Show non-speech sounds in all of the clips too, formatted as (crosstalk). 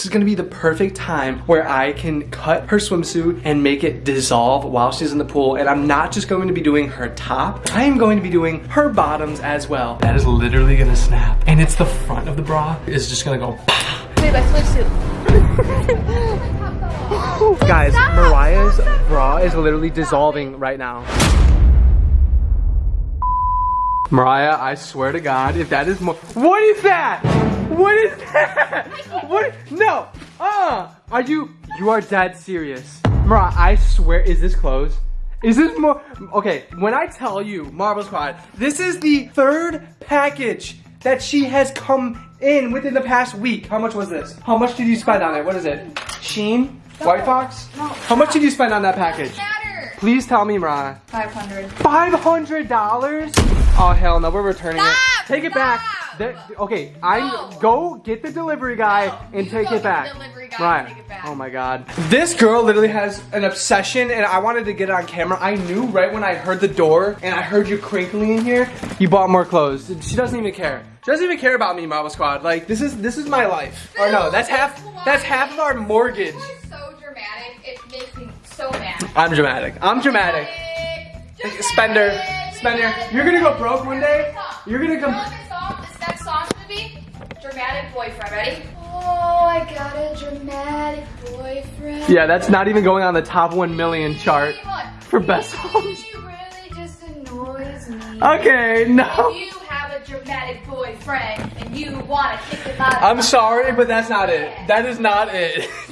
This is gonna be the perfect time where I can cut her swimsuit and make it dissolve while she's in the pool. And I'm not just going to be doing her top, I am going to be doing her bottoms as well. That is literally gonna snap. And it's the front of the bra is just gonna go Babe, I switched (laughs) Guys, Mariah's bra is literally dissolving right now. Mariah, I swear to God, if that is more- What is that? What is that? What? No. Uh, are you, you are dead serious. Mariah, I swear, is this clothes? Is this more, okay, when I tell you, Marvel Squad, this is the third package that she has come in within the past week. How much was this? How much did you spend on it? What is it? Shein? White Fox? How much did you spend on that package? Please tell me, Mariah. 500. Five hundred dollars? Oh hell no, we're returning Stop! it. Take it back. Stop! That- okay, I No. go get the delivery guy No, and you take go it get the back. delivery guy and right. take it back. Oh my god. This girl literally has an obsession and I wanted to get it on camera. I knew right when I heard the door and I heard you crinkling in here, you bought more clothes. She doesn't even care. She doesn't even care about me, Mama Squad. Like this is this is my life. Or no, that's half that's half of our mortgage. You are so dramatic. It makes me so mad. I'm dramatic. I'm dramatic. Dramatic. Spender. Spender. You're gonna go broke one day. You're gonna come. what this song, this next song's gonna be? Dramatic boyfriend. Ready? Oh, I got a dramatic boyfriend. Yeah, that's not even going on the top 1 million chart for best songs. She really just annoys me. Okay, no. If you have a dramatic boyfriend and you wanna kick him out, I'm sorry, but that's not it. That is not it. (laughs)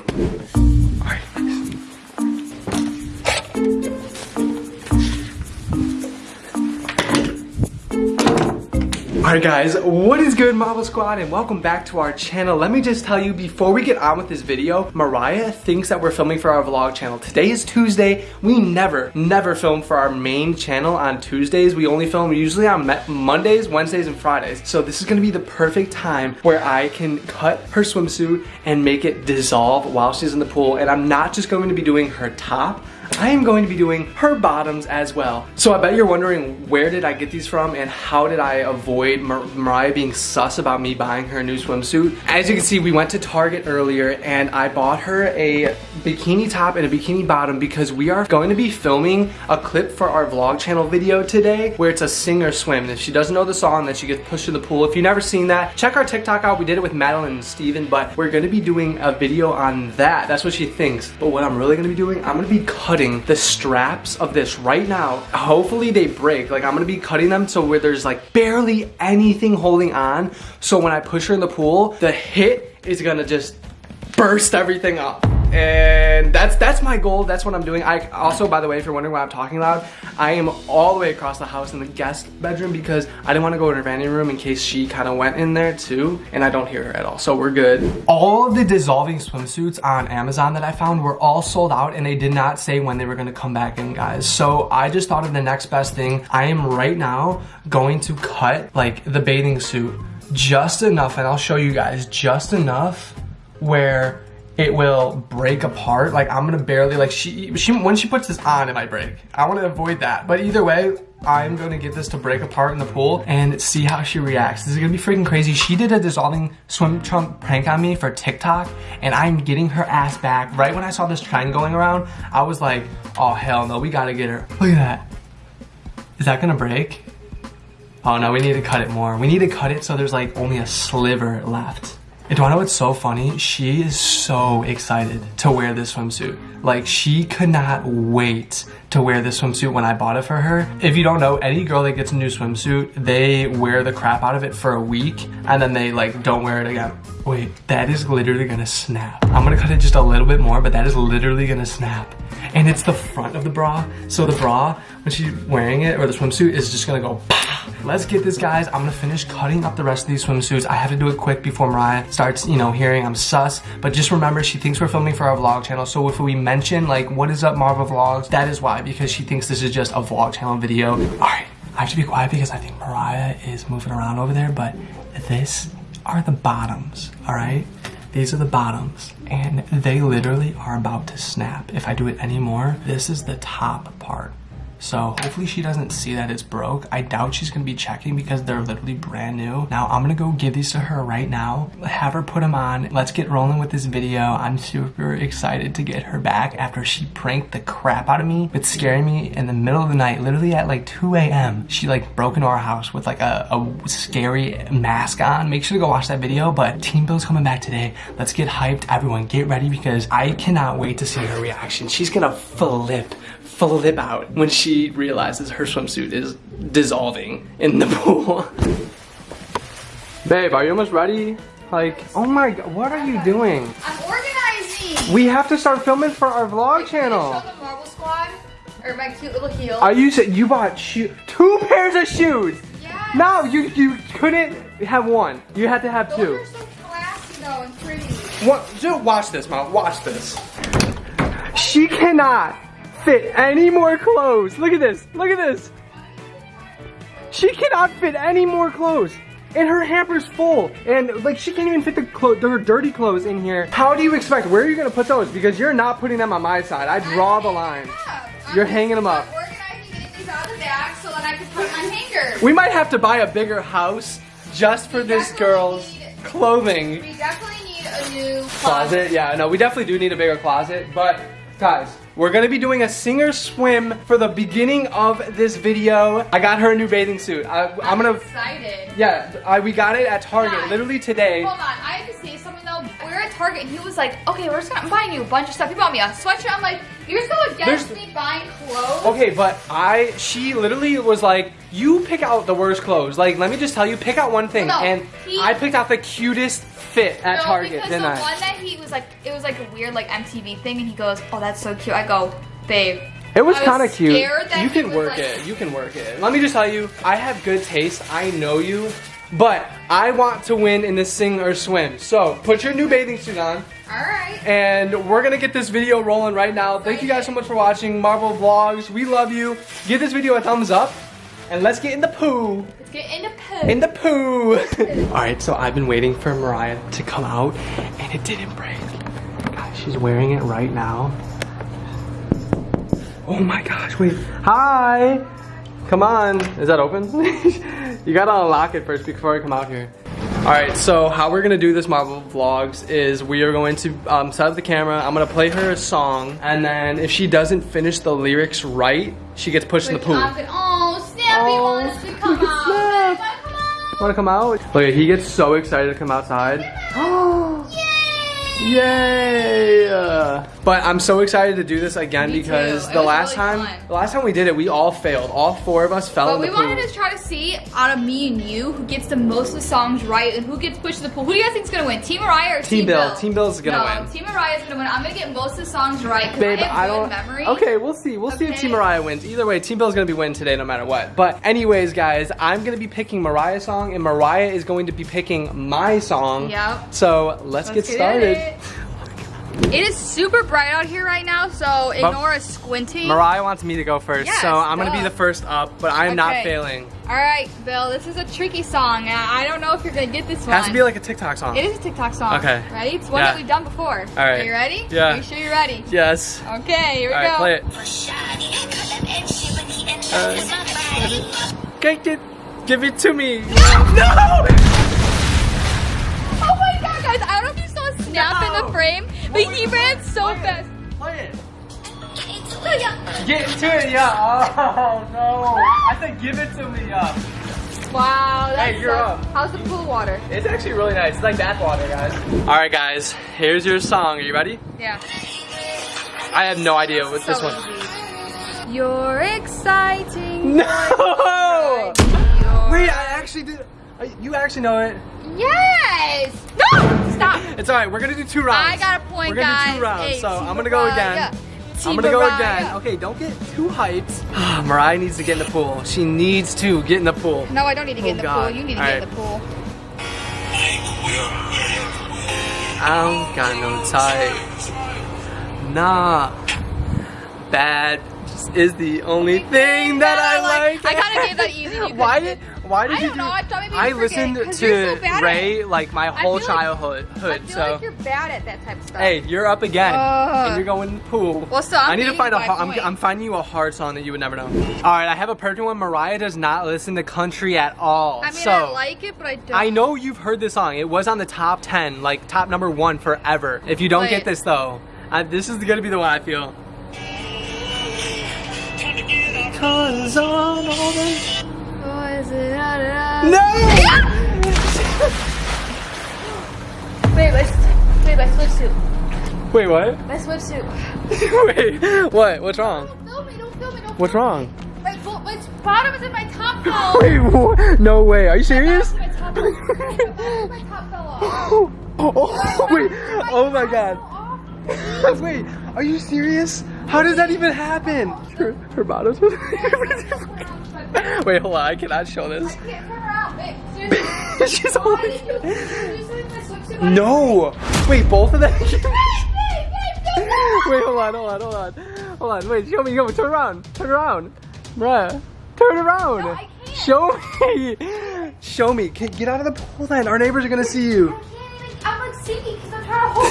Alright guys, what is good Marvel Squad and welcome back to our channel. Let me just tell you before we get on with this video, Mariah thinks that we're filming for our vlog channel. Today is Tuesday. We never, never film for our main channel on Tuesdays. We only film usually on Mondays, Wednesdays, and Fridays. So this is gonna be the perfect time where I can cut her swimsuit and make it dissolve while she's in the pool. And I'm not just going to be doing her top, I am going to be doing her bottoms as well. So I bet you're wondering where did I get these from and how did I avoid Mar Mariah being sus about me buying her a new swimsuit. As you can see, we went to Target earlier and I bought her a bikini top and a bikini bottom because we are going to be filming a clip for our vlog channel video today where it's a sing or swim. If she doesn't know the song, then she gets pushed in the pool. If you've never seen that, check our TikTok out. We did it with Madeline and Steven, but we're gonna be doing a video on that. That's what she thinks. But what I'm really gonna be doing, I'm gonna be cutting the straps of this right now. Hopefully they break. Like I'm gonna be cutting them so where there's like barely anything holding on. So when I push her in the pool, the hit is gonna just burst everything up. And that's that's my goal. That's what I'm doing. I also, by the way, if you're wondering why I'm talking loud, I am all the way across the house in the guest bedroom because I didn't want to go in her vanity room in case she kind of went in there too, and I don't hear her at all. So we're good. All of the dissolving swimsuits on Amazon that I found were all sold out, and they did not say when they were gonna come back in, guys. So I just thought of the next best thing. I am right now going to cut like the bathing suit just enough, and I'll show you guys just enough where it will break apart. Like I'm gonna barely like she she when she puts this on, it might break. I want to avoid that. But either way, I'm gonna get this to break apart in the pool and see how she reacts. This is gonna be freaking crazy. She did a dissolving swim trunk prank on me for TikTok, and I'm getting her ass back. Right when I saw this trend going around, I was like, oh hell no, we gotta get her. Look at that. Is that gonna break? Oh no, we need to cut it more. We need to cut it so there's like only a sliver left. And do I know what's so funny? She is so excited to wear this swimsuit. Like she could not wait to wear this swimsuit when I bought it for her. If you don't know, any girl that gets a new swimsuit, they wear the crap out of it for a week and then they like don't wear it again. Wait, that is literally gonna snap. I'm gonna cut it just a little bit more, but that is literally gonna snap. And it's the front of the bra. So the bra, when she's wearing it, or the swimsuit, is just gonna go Let's get this, guys. I'm gonna finish cutting up the rest of these swimsuits. I have to do it quick before Mariah starts, you know, hearing I'm sus. But just remember, she thinks we're filming for our vlog channel. So if we mention, like, what is up, Marvel Vlogs, that is why, because she thinks this is just a vlog channel video. All right, I have to be quiet because I think Mariah is moving around over there, but this are the bottoms, all right? These are the bottoms, and they literally are about to snap. If I do it anymore, this is the top part. So hopefully she doesn't see that it's broke. I doubt she's gonna be checking because they're literally brand new. Now I'm gonna go give these to her right now. Have her put them on. Let's get rolling with this video. I'm super excited to get her back after she pranked the crap out of me with scaring me in the middle of the night, literally at like 2 a.m. She like broke into our house with like a, a scary mask on. Make sure to go watch that video. But Team Bill's coming back today. Let's get hyped. Everyone get ready because I cannot wait to see her reaction. She's gonna flip flip out when she realizes her swimsuit is dissolving in the (laughs) pool. Babe, are you almost ready? Like, oh my god, what are you doing? I'm organizing. We have to start filming for our vlog Can I channel. show the Marvel Squad? Or my cute little heel? Are you you bought shoe two pairs of shoes? Yes. No, you you couldn't have one. You had to have Those two. are so classy though and pretty. What? Just watch this, mom. Watch this. She cannot fit any more clothes. Look at this. Look at this. She cannot fit any more clothes. And her hamper's full. And like she can't even fit the clothes, her dirty clothes in here. How do you expect? Where are you gonna put those? Because you're not putting them on my side. I draw the line. You're hanging them up. I'm organizing getting these out of the bag so that I can put my hanger. We might have to buy a bigger house just for We this girl's need- clothing. We definitely need a new closet. Yeah, no, we definitely do need a bigger closet. But guys, we're gonna be doing a singer swim for the beginning of this video. I got her a new bathing suit. I, I'm I'm gonna. excited. Yeah, I, we got it at Target literally today. Hold on, I Target and he was like, okay, we're just gonna I'm buying you a bunch of stuff. He bought me a sweatshirt. I'm like, you're so against There's- me buying clothes. Okay, but I, she literally was like, you pick out the worst clothes. Like, let me just tell you, pick out one thing. No, and he- I picked out the cutest fit at no, Target, because didn't the I? one that he was like, it was like a weird like MTV thing, and he goes, "Oh, that's so cute." I go, "Babe." It was was kind of cute. that You can work like- it. You can work it. Let me just tell you, I have good taste. I know you. But I want to win in this sing or swim. So put your new bathing suit on. All right. And we're gonna get this video rolling right now. Thank you guys so much for watching Marvel Vlogs. We love you. Give this video a thumbs up. And let's get in the poo. Let's get into poo. In the poo. (laughs) Alright, so I've been waiting for Mariah to come out and it didn't break. Guys, she's wearing it right now. Oh my gosh, wait. Hi! Come on. Is that open? (laughs) you gotta unlock it first before I come out here. Alright, so how we're gonna do this Marvel Vlogs is we are going to um, set up the camera. I'm gonna play her a song, and then if she doesn't finish the lyrics right, she gets pushed in the pool. Oh, Snappy Oh, wants to come out. Snap. Wanna come out? Wanna come out? Look, he gets so excited to come outside. (gasps) Yay! Yay! But I'm so excited to do this again Me because too. The last really time, fun. the last time we did it, we all failed. All four of us fell But in we the pool. But we wanted to try to see out of me and you who gets the most of the songs right and who gets pushed to the pool. Who do you guys think is gonna win? Team Mariah or Team Team, Bill. Bill? Team Bill's is gonna no, win. Team Mariah is gonna win. I'm gonna get most of the songs right because Babe, I have I don't. memory. Okay, we'll see. We'll see if Team Mariah wins. Either way, Team Bill's gonna be winning today, no matter what. But anyways, guys, I'm gonna be picking Mariah's song, and Mariah is going to be picking my song. Yep. So let's, get started. It. It is super bright out here right now, so ignore us squinting. Mariah wants me to go first, Yes, so I'm gonna be the first up, but I am not failing. All right, Bill, this is a tricky song. I I don't know if you're gonna get this one. It one. has to be like a TikTok song. It is a TikTok song. Okay. Ready? It's one Yeah. that we've done before. All right. Are you ready? Yeah. Are you sure you're ready? Yes. Okay, here we All right, go. play it. Get uh, it, give it to me. no! (laughs) Oh my god, guys, I don't know if you saw Snap in the frame, but he ran so fast. Play it. Get into it, yeah. Oh no. I said give it to me, yeah. Wow, that's Hey, you're so- up. How's the pool water? It's actually really nice. It's like bath water, guys. All right, guys. Here's your song. Are you ready? Yeah. I have no idea what this one. easy. You're exciting. No! You're- Wait, I actually did. uh, You actually know it. Yes! No! Stop! (laughs) It's all right. We're gonna do two rounds. I got a point, We're gonna guys. do two rounds. Hey, so I'm gonna go again. Mariah. I'm gonna go again. Okay, don't get too hyped. (sighs) Mariah needs to get in the pool. She needs to get in the pool. No, I don't need to get Oh, in the oh, God. pool. You need to All get in the pool. I don't got no type. Nah. Bad is the only (laughs) thing that I like. I kinda gave that easy. (laughs) Why did Why did I you don't do? know, I thought maybe I you'd forget, listened 'cause you're to so Ray like my I whole feel like- childhood. I feel so like you're bad at that type of stuff. hey, you're up again, Ugh. and you're going pool. Well, so I'm I need to find you a. by har- I'm. I'm finding you a hard song that you would never know. All right, I have a perfect one. Mariah does not listen to country at all. I mean, so I like it, but I don't. I know you've heard this song. It was on the top 10, like top number one forever. If you don't Wait. get this though, I, this is gonna be the one I feel. Cause on all the- No! Wait, my, wait, my swimsuit. Wait, what? My swimsuit. (laughs) Wait, what? What's wrong? Don't film me, don't film me, don't What's wrong? My, my bottom is in my top (laughs) fell. Wait, wha- no way. Are you serious? My top fell off. My top fell off. Oh, oh, (laughs) wait. Oh my god. Wait, are you serious? How does that even happen? Her, her bottom's. (laughs) Wait, hold on. I cannot show I this. can't turn around. Wait, seriously. (laughs) She's holding. did you, did you say my swimsuit? on? No. Wait, both of them. Wait, wait, wait, hold on, hold on, hold on. Hold on, wait, show me, go, turn around, turn around. Bruh, turn around. No, I can't. Show me. Show me. Get get out of the pool then. Our neighbors are gonna see you. I can't even, I'm like sinking because I'm trying to hold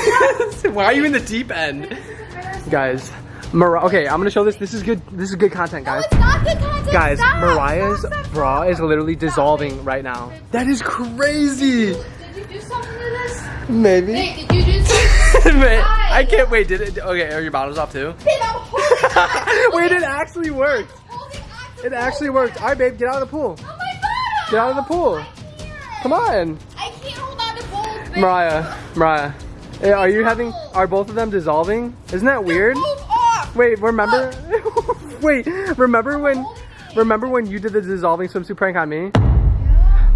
it up. (laughs) Why are you in the deep end? This is embarrassing. Guys, Mar- okay, I'm gonna show this. This is good. This is good content, No, guys. Oh, it's not good content. Guys, Stop. Mariah's Stop, bra is literally Stop. dissolving right now. That is crazy. Did you do something to this? Maybe. Nate, did you do something? (laughs) Wait, I can't wait. Did it? Okay, are your bottles off too? Babe, I'm holding. (laughs) Wait, it actually worked. Holding on to It actually worked. All right, babe, get out of the pool. Oh my bottom. Get out of the pool. Come on. I can't hold on to both. babe. Mariah, Mariah, are you having, are both of them dissolving? Isn't that weird? Wait, remember, (laughs) wait, remember when, remember when you did the dissolving swimsuit prank on me?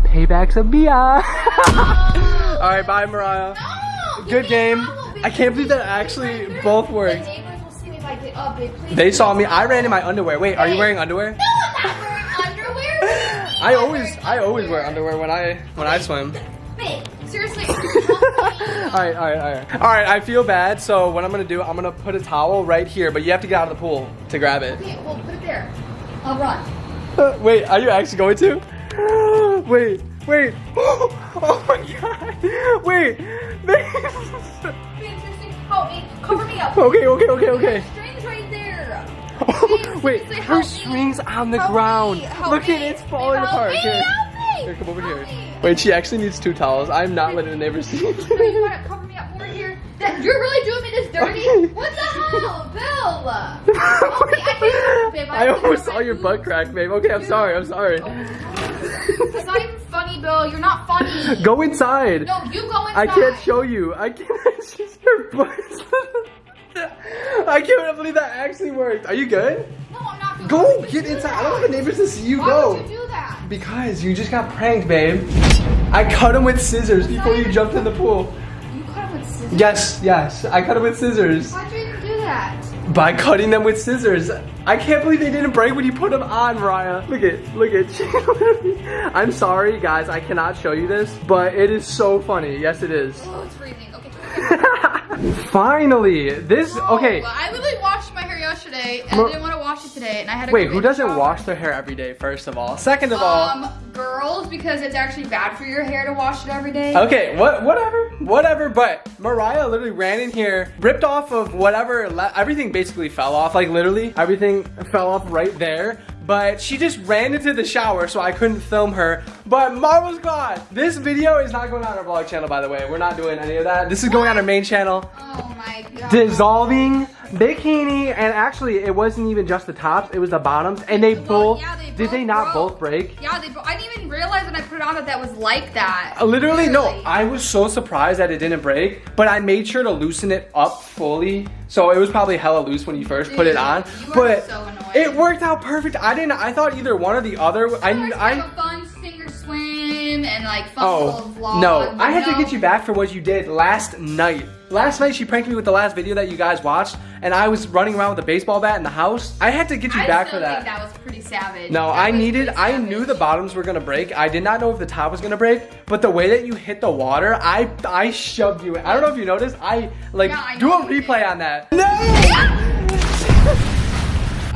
Payback's a Bia. (laughs) All right, bye, Mariah. No, Good give me a game. I can't believe that actually both worked. The neighbors will see me if I get up, They saw me, I ran in my underwear. Wait, are you wearing underwear? No, I'm not wearing underwear. What do you mean I always, I always wear underwear when I, when I swim. Babe, seriously. All right, all right, all right. All right, I feel bad, so what I'm gonna do, I'm gonna put a towel right here, but you have to get out of the pool to grab it. Okay, well, put it there. I'll run. Uh, wait, are you actually going to? (gasps) wait, wait. (gasps) Oh my god. Wait. Babe, seriously, help me. Cover me up. okay, okay, okay, okay. Strings right there. Babe, wait, her string's on the Help ground. me, Look at it, it's falling apart. me, Here. help me. Here, come over Help here. me. Wait, she actually needs two towels. I'm not letting the neighbors see. You gotta cover me up more here. That, you're really doing me this dirty? What the hell, Bill? (laughs) Me, I babe, I I almost saw your butt crack, babe. Okay, I'm sorry, I'm sorry. It's not even funny, Bill. You're not funny. (laughs) Go inside. No, you go inside. I can't show you. I can't. (laughs) She's her butt. I can't believe that actually worked. Are you good? No, I'm not. Go get inside. I don't want the neighbors to see you Why go. would you do that? Because you just got pranked, babe. I cut him with scissors before you jumped in the pool. You cut him with scissors. Yes, yes. I cut him with scissors. Why'd you do that? By cutting them with scissors. I can't believe they didn't break when you put them on, Raya. Look at, look at. (laughs) I'm sorry, guys. I cannot show you this, but it is so funny. Yes, it is. Oh, it's freezing. (laughs) Okay. Finally, this. Okay. Oh, I literally washed my hair yesterday, and I didn't want to wash it today, and I had to. Wait, who doesn't shower. wash their hair every day? First of all. Second of all. Um, girls, because it's actually bad for your hair to wash it every day. Okay, what, whatever, whatever. But Mariah literally ran in here, ripped off of whatever, everything basically fell off. Like literally, everything fell off right there. But she just ran into the shower, so I couldn't film her. But Marvel's gone. This video is not going on our vlog channel, by the way. We're not doing any of that. This is going on our main channel. Oh my god. Dissolving bikini, and actually, it wasn't even just the tops; it was the bottoms, and they Well, both. yeah, they did they not broke. both break? Yeah, they. I didn't even realize when I put it on that that was like that. Uh, Literally, no. I was so surprised that it didn't break, but I made sure to loosen it up fully. So it was probably hella loose when you first put it on. you are But so annoying. it worked out perfect. I didn't. I thought either one or the other. I. Of I have a fun singer swim and like fun oh no! I had to get you back for what you did last night. Last night she pranked me with the last video that you guys watched, and I was running around with a baseball bat in the house. I had to get you I back for think that. that was pretty savage. No, That I needed, I knew the bottoms were gonna break. I did not know if the top was gonna break, but the way that you hit the water, I I shoved you in. I don't know if you noticed. I like Yeah, I do a replay did. on that. (laughs) No!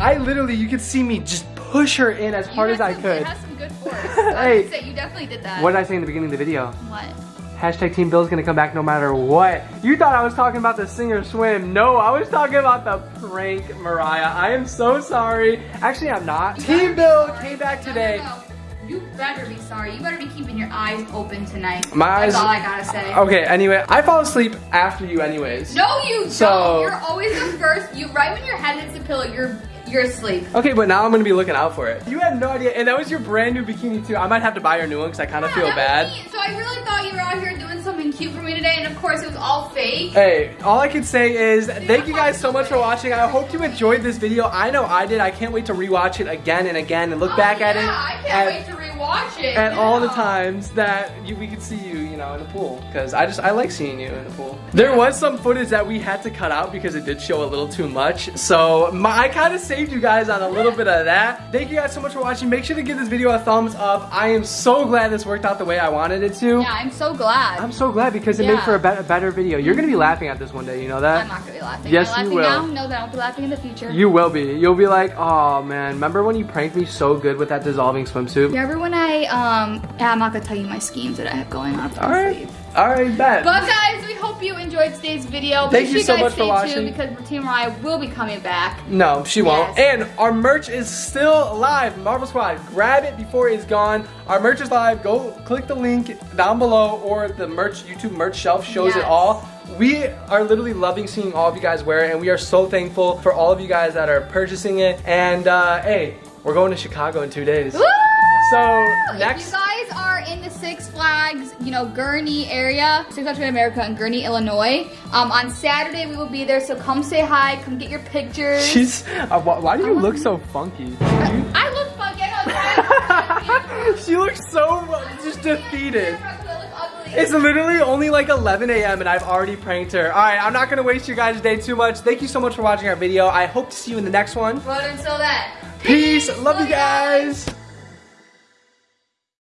I literally, you could see me just push her in as hard You as I some- could. It has some good (laughs) force. I Hey. would say you definitely did that. What did I say in the beginning of the video? What? Hashtag Team Bill's gonna come back no matter what. You thought I was talking about the Singer swim. No, I was talking about the prank, Mariah. I am so sorry. Actually, I'm not. Team Bill came back No, today. no. You better be sorry. You better be keeping your eyes open tonight. My eyes- That's all I gotta say. Okay, anyway, I fall asleep after you anyways. No, you So- don't. You're always the first. You right when your head hits the pillow, you're you're asleep. Okay, but now I'm gonna be looking out for it. You had no idea, and that was your brand new bikini too. I might have to buy her a new one because I kind of Yeah, feel bad. was. So I really thought you were out here doing something cute for me today, and of course it was all fake. Hey, all I can say is thank you guys so much for watching. I hope you enjoyed this video. I know I did. I can't wait to rewatch it again and again and look Oh, back at yeah, it. I can't at- wait to rewatch it. at all the times that you, we could see you, you know, in the pool. Because I just, I like seeing you in the pool. There was some footage that we had to cut out because it did show a little too much. So my, I kind of saved you guys on a little bit of that. Thank you guys so much for watching. Make sure to give this video a thumbs up. I am so glad this worked out the way I wanted it to. Yeah, I'm so glad. I'm so glad because it made for a, be- a better video. You're going to be mm-hmm. laughing at this one day, you know that? I'm not gonna be laughing. Yes, I'm you laughing will. now. Know that I won't be laughing in the future. You will be. You'll be like, oh man, remember when you pranked me so good with that dissolving swimsuit? Remember when I um? Yeah, I'm not gonna tell you my schemes that I have going on. All right. All right, bet. But guys, we hope you enjoyed today's video. Thank Make you sure so guys much for watching. tuned because Team Mariah will be coming back. No, she won't. And our merch is still live. Marvel Squad, grab it before it's gone. Our merch is live. Go click the link down below or the merch YouTube merch shelf shows it all. We are literally loving seeing all of you guys wear it, and we are so thankful for all of you guys that are purchasing it. And uh, hey, we're going to Chicago in two days. Woo! So If next, you guys are in the Six Flags, you know, Gurnee area, Six Flags America in Gurnee, Illinois, um, on Saturday we will be there. So come say hi, come get your pictures. she's. Uh, wh- why do you look so funky? I look funky. I know. (laughs) she looks so just defeated. I. It's literally only like 11 a.m. and I've already pranked her. All right, I'm not gonna waste your guys' day too much. Thank you so much for watching our video. I hope to see you in the next one. But until then, Peace. Love you guys.